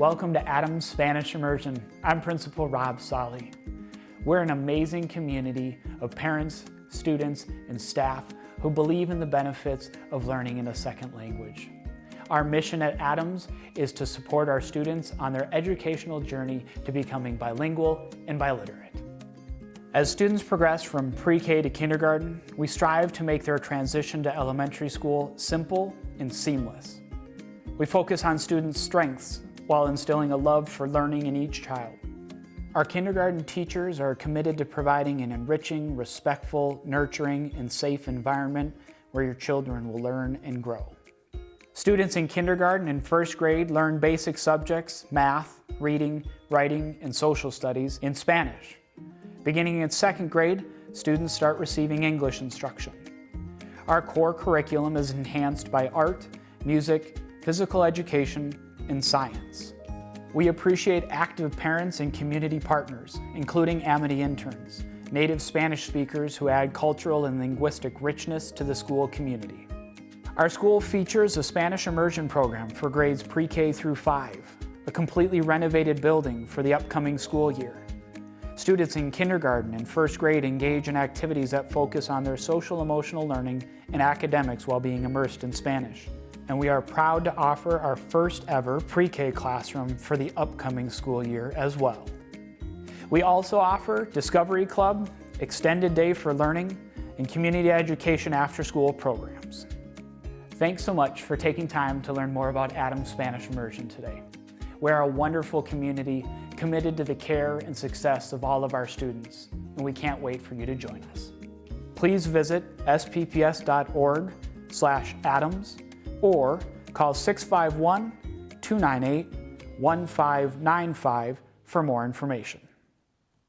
Welcome to Adams Spanish Immersion. I'm Principal Rob Solly. We're an amazing community of parents, students, and staff who believe in the benefits of learning in a second language. Our mission at Adams is to support our students on their educational journey to becoming bilingual and biliterate. As students progress from pre-K to kindergarten, we strive to make their transition to elementary school simple and seamless. We focus on students' strengths while instilling a love for learning in each child. Our kindergarten teachers are committed to providing an enriching, respectful, nurturing, and safe environment where your children will learn and grow. Students in kindergarten and first grade learn basic subjects, math, reading, writing, and social studies in Spanish. Beginning in second grade, students start receiving English instruction. Our core curriculum is enhanced by art, music, physical education, and science. We appreciate active parents and community partners, including Amity interns, native Spanish speakers who add cultural and linguistic richness to the school community. Our school features a Spanish immersion program for grades pre-K through 5, a completely renovated building for the upcoming school year. Students in kindergarten and first grade engage in activities that focus on their social emotional learning and academics while being immersed in Spanish and we are proud to offer our first ever pre-K classroom for the upcoming school year as well. We also offer Discovery Club, Extended Day for Learning, and Community Education After-School programs. Thanks so much for taking time to learn more about Adams Spanish Immersion today. We're a wonderful community committed to the care and success of all of our students, and we can't wait for you to join us. Please visit spps.org slash adams or call 651 298 1595 for more information.